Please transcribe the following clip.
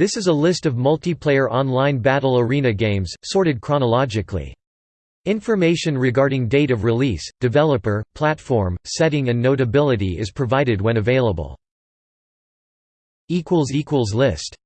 This is a list of multiplayer online battle arena games, sorted chronologically. Information regarding date of release, developer, platform, setting and notability is provided when available. List